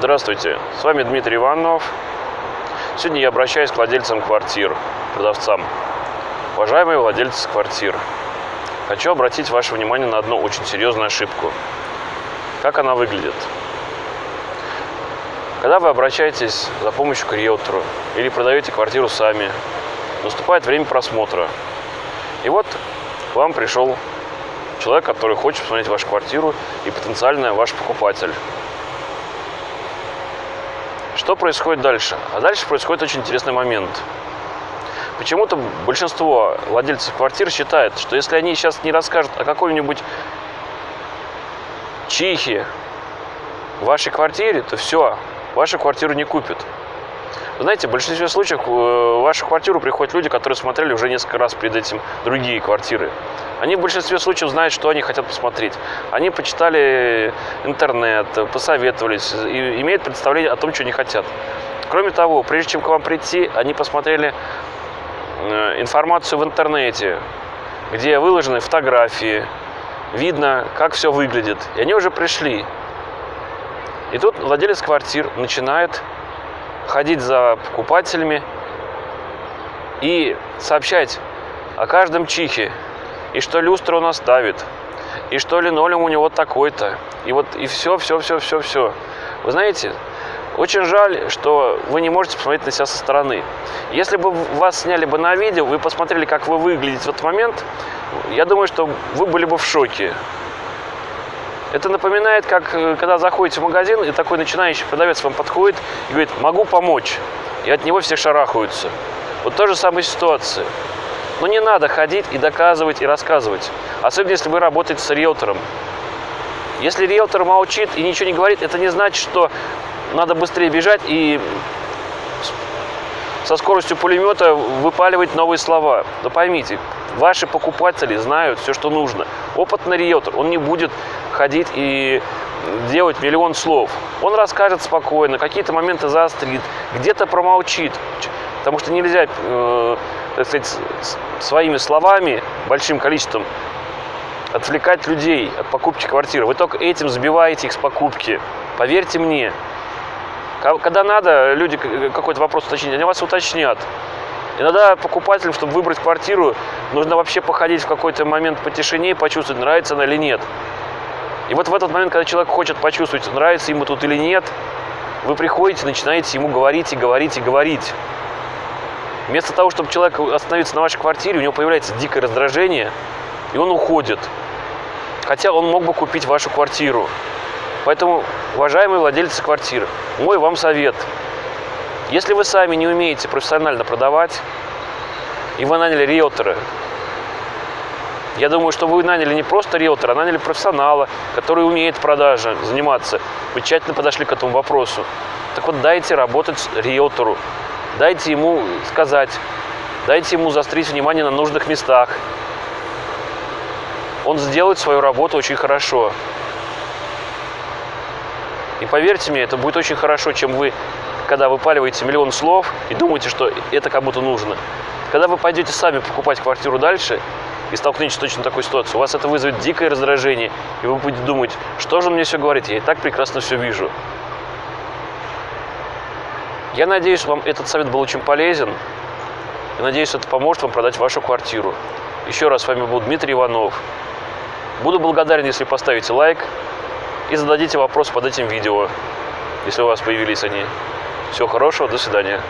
Здравствуйте, с вами Дмитрий Иванов. Сегодня я обращаюсь к владельцам квартир, продавцам. Уважаемые владельцы квартир, хочу обратить ваше внимание на одну очень серьезную ошибку. Как она выглядит? Когда вы обращаетесь за помощью к риэлтору или продаете квартиру сами, наступает время просмотра. И вот к вам пришел человек, который хочет посмотреть вашу квартиру и потенциально ваш покупатель. Что происходит дальше? А дальше происходит очень интересный момент. Почему-то большинство владельцев квартир считает, что если они сейчас не расскажут о какой-нибудь чихе в вашей квартире, то все, вашу квартиру не купят. Вы знаете, в большинстве случаев э, в вашу квартиру приходят люди, которые смотрели уже несколько раз перед этим другие квартиры. Они в большинстве случаев знают, что они хотят посмотреть. Они почитали интернет, посоветовались, и имеют представление о том, что они хотят. Кроме того, прежде чем к вам прийти, они посмотрели э, информацию в интернете, где выложены фотографии, видно, как все выглядит. И они уже пришли. И тут владелец квартир начинает ходить за покупателями и сообщать о каждом чихе, и что люстру он оставит, и что линолеум у него такой-то, и вот и все, все, все, все, все. Вы знаете, очень жаль, что вы не можете посмотреть на себя со стороны. Если бы вас сняли бы на видео, вы посмотрели, как вы выглядите в этот момент, я думаю, что вы были бы в шоке. Это напоминает, как э, когда заходите в магазин, и такой начинающий продавец вам подходит и говорит, могу помочь. И от него все шарахаются. Вот та же самая ситуация. Но не надо ходить и доказывать, и рассказывать. Особенно, если вы работаете с риэлтором. Если риэлтор молчит и ничего не говорит, это не значит, что надо быстрее бежать и со скоростью пулемета выпаливать новые слова. Но поймите, ваши покупатели знают все, что нужно. Опытный риэлтор, он не будет ходить и делать миллион слов. Он расскажет спокойно, какие-то моменты заострит, где-то промолчит. Потому что нельзя, э, так сказать, своими словами, большим количеством отвлекать людей от покупки квартиры. Вы только этим сбиваете их с покупки. Поверьте мне. Когда надо, люди какой-то вопрос уточнить, они вас уточнят. Иногда покупателям, чтобы выбрать квартиру, нужно вообще походить в какой-то момент по тишине и почувствовать, нравится она или нет. И вот в этот момент, когда человек хочет почувствовать, нравится ему тут или нет, вы приходите, начинаете ему говорить и говорить и говорить. Вместо того, чтобы человек остановиться на вашей квартире, у него появляется дикое раздражение, и он уходит. Хотя он мог бы купить вашу квартиру. Поэтому, уважаемые владельцы квартир, мой вам совет. Если вы сами не умеете профессионально продавать, и вы наняли риэлтора, я думаю, что вы наняли не просто риэлтора, а наняли профессионала, который умеет продажи заниматься. Вы тщательно подошли к этому вопросу. Так вот, дайте работать риэлтору, дайте ему сказать, дайте ему заострить внимание на нужных местах. Он сделает свою работу очень хорошо. И поверьте мне, это будет очень хорошо, чем вы, когда выпаливаете миллион слов и думаете, что это кому-то нужно. Когда вы пойдете сами покупать квартиру дальше и столкнетесь с точно такой ситуацией, у вас это вызовет дикое раздражение, и вы будете думать, что же он мне все говорит, я и так прекрасно все вижу. Я надеюсь, вам этот совет был очень полезен. И надеюсь, это поможет вам продать вашу квартиру. Еще раз с вами был Дмитрий Иванов. Буду благодарен, если поставите лайк и зададите вопрос под этим видео, если у вас появились они. Всего хорошего, до свидания.